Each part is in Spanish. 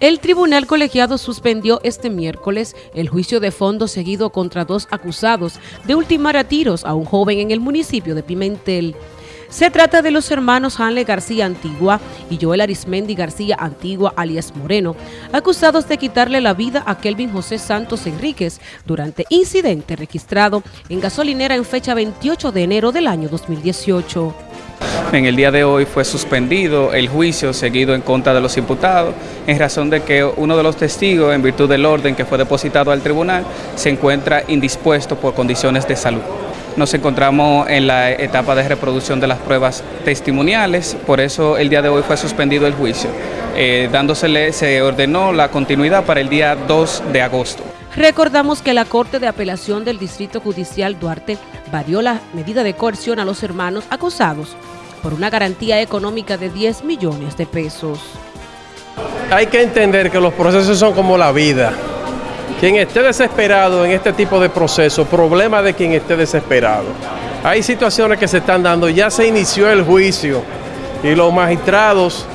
El tribunal colegiado suspendió este miércoles el juicio de fondo seguido contra dos acusados de ultimar a tiros a un joven en el municipio de Pimentel. Se trata de los hermanos Hanle García Antigua y Joel Arismendi García Antigua alias Moreno, acusados de quitarle la vida a Kelvin José Santos Enríquez durante incidente registrado en gasolinera en fecha 28 de enero del año 2018. En el día de hoy fue suspendido el juicio seguido en contra de los imputados en razón de que uno de los testigos, en virtud del orden que fue depositado al tribunal, se encuentra indispuesto por condiciones de salud. Nos encontramos en la etapa de reproducción de las pruebas testimoniales, por eso el día de hoy fue suspendido el juicio. Eh, dándosele, se ordenó la continuidad para el día 2 de agosto. Recordamos que la Corte de Apelación del Distrito Judicial Duarte varió la medida de coerción a los hermanos acusados por una garantía económica de 10 millones de pesos. Hay que entender que los procesos son como la vida. Quien esté desesperado en este tipo de procesos, problema de quien esté desesperado. Hay situaciones que se están dando, ya se inició el juicio y los magistrados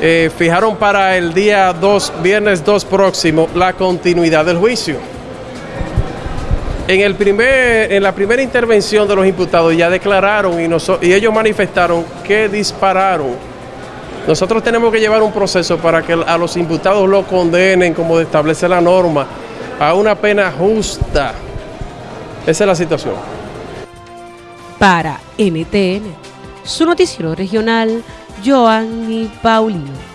eh, fijaron para el día 2, viernes 2 próximo, la continuidad del juicio. En, el primer, en la primera intervención de los imputados ya declararon y, y ellos manifestaron que dispararon. Nosotros tenemos que llevar un proceso para que a los imputados lo condenen como establece la norma, a una pena justa. Esa es la situación. Para NTN, su noticiero regional, Joanny Paulino.